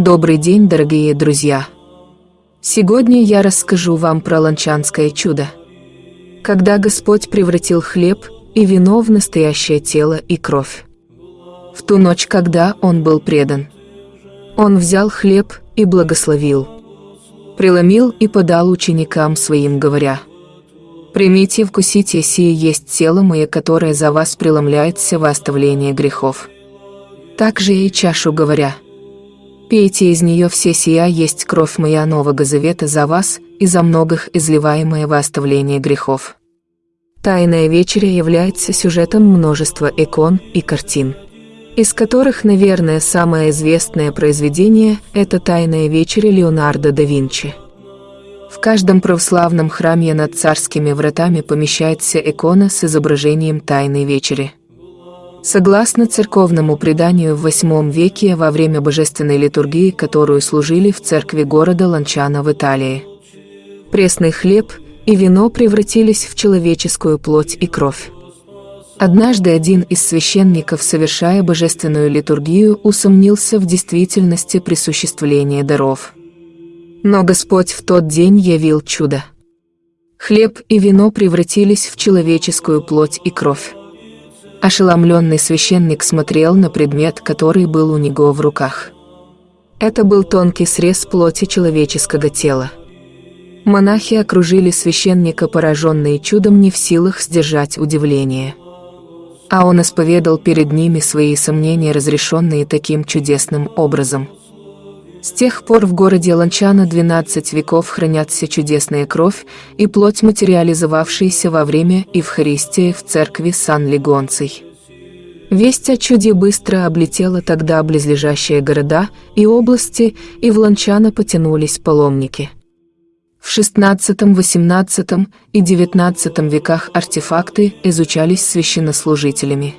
Добрый день, дорогие друзья! Сегодня я расскажу вам про ланчанское чудо. Когда Господь превратил хлеб и вино в настоящее тело и кровь. В ту ночь, когда Он был предан. Он взял хлеб и благословил. Преломил и подал ученикам своим, говоря, «Примите, вкусите, сие есть тело мое, которое за вас преломляется во оставление грехов». Также и чашу говоря, Пейте из нее все сия есть кровь моя Нового Завета за вас и за многих изливаемая во оставление грехов. Тайная вечеря является сюжетом множества икон и картин, из которых, наверное, самое известное произведение – это «Тайная вечеря» Леонардо да Винчи. В каждом православном храме над царскими вратами помещается икона с изображением Тайной вечери – Согласно церковному преданию в VIII веке во время божественной литургии, которую служили в церкви города Ланчана в Италии, пресный хлеб и вино превратились в человеческую плоть и кровь. Однажды один из священников, совершая божественную литургию, усомнился в действительности присуществления даров. Но Господь в тот день явил чудо. Хлеб и вино превратились в человеческую плоть и кровь. Ошеломленный священник смотрел на предмет, который был у него в руках. Это был тонкий срез плоти человеческого тела. Монахи окружили священника, пораженные чудом не в силах сдержать удивление. А он исповедал перед ними свои сомнения, разрешенные таким чудесным образом. С тех пор в городе Ланчана 12 веков хранятся чудесная кровь и плоть, материализовавшаяся во время Евхаристии в церкви Сан-Легонций. Весть о чуде быстро облетела тогда близлежащие города и области, и в Ланчана потянулись паломники. В XVI, XVIII и XIX веках артефакты изучались священнослужителями.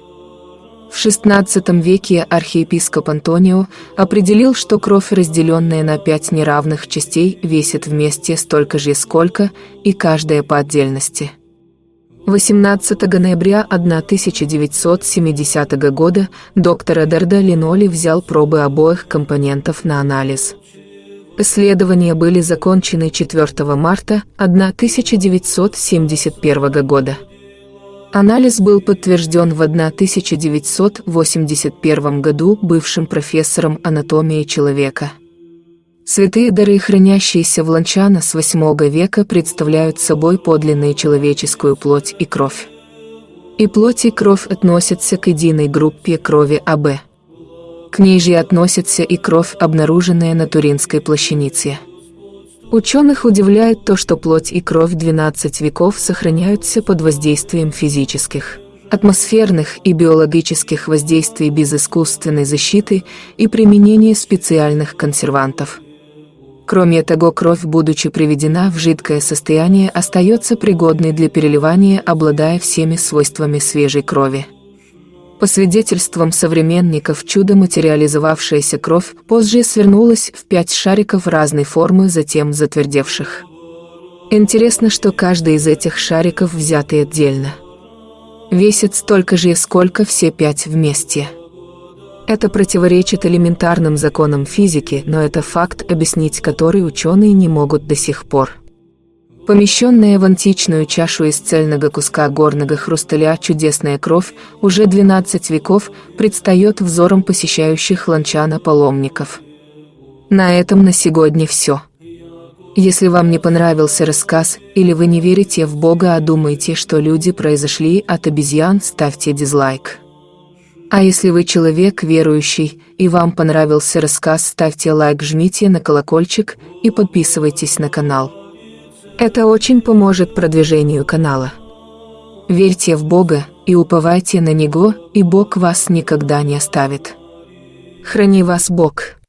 В XVI веке архиепископ Антонио определил, что кровь, разделенная на пять неравных частей, весит вместе столько же, сколько и каждая по отдельности. 18 ноября 1970 года доктор Эдерда Линоли взял пробы обоих компонентов на анализ. Исследования были закончены 4 марта 1971 года. Анализ был подтвержден в 1981 году бывшим профессором анатомии человека. Святые дары, хранящиеся в Ланчана с VIII века, представляют собой подлинную человеческую плоть и кровь. И плоть и кровь относятся к единой группе крови АБ. К ней же относится и кровь, обнаруженная на Туринской плащанице. Ученых удивляет то, что плоть и кровь 12 веков сохраняются под воздействием физических, атмосферных и биологических воздействий без искусственной защиты и применения специальных консервантов. Кроме того, кровь, будучи приведена в жидкое состояние, остается пригодной для переливания, обладая всеми свойствами свежей крови. По свидетельствам современников, чудо материализовавшаяся кровь позже свернулась в пять шариков разной формы, затем затвердевших. Интересно, что каждый из этих шариков взятый отдельно. Весит столько же, сколько все пять вместе. Это противоречит элементарным законам физики, но это факт, объяснить который ученые не могут до сих пор. Помещенная в античную чашу из цельного куска горного хрусталя чудесная кровь уже 12 веков предстает взором посещающих ланчана паломников. На этом на сегодня все. Если вам не понравился рассказ, или вы не верите в Бога, а думаете, что люди произошли от обезьян, ставьте дизлайк. А если вы человек верующий, и вам понравился рассказ, ставьте лайк, жмите на колокольчик и подписывайтесь на канал. Это очень поможет продвижению канала. Верьте в Бога и уповайте на Него, и Бог вас никогда не оставит. Храни вас Бог.